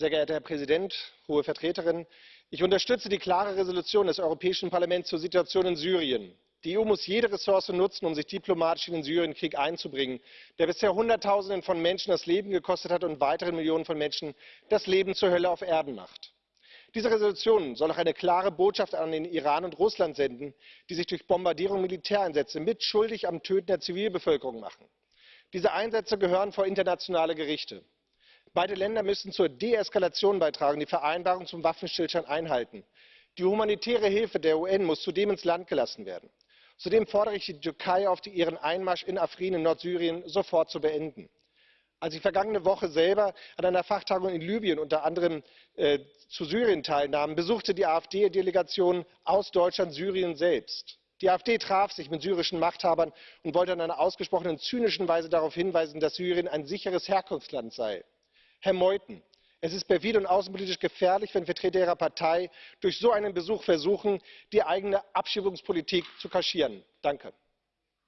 Sehr geehrter Herr Präsident, Hohe Vertreterin! Ich unterstütze die klare Entschließung des Europäischen Parlaments zur Situation in Syrien. Die EU muss jede Ressource nutzen, um sich diplomatisch in den Syrienkrieg einzubringen, der bisher Hunderttausende von Menschen das Leben gekostet hat und weiteren Millionen von Menschen das Leben zur Hölle auf Erden macht. Diese Entschließung soll auch eine klare Botschaft an den Iran und Russland senden, die sich durch Bombardierung und Militäreinsätze mitschuldig am Töten der Zivilbevölkerung machen. Diese Einsätze gehören vor internationale Gerichte. Beide Länder müssen zur Deeskalation beitragen, die Vereinbarung zum Waffenstillstand einhalten. Die humanitäre Hilfe der UN muss zudem ins Land gelassen werden. Zudem fordere ich die Türkei auf, ihren Einmarsch in Afrin in Nordsyrien sofort zu beenden. Als ich vergangene Woche selber an einer Fachtagung in Libyen unter anderem äh, zu Syrien teilnahm, besuchte die AfD Delegation aus Deutschland Syrien selbst. Die AfD traf sich mit syrischen Machthabern und wollte in einer ausgesprochen zynischen Weise darauf hinweisen, dass Syrien ein sicheres Herkunftsland sei. Herr Meuthen, es ist perfide und außenpolitisch gefährlich, wenn Vertreter Ihrer Partei durch so einen Besuch versuchen, die eigene Abschiebungspolitik zu kaschieren. Danke.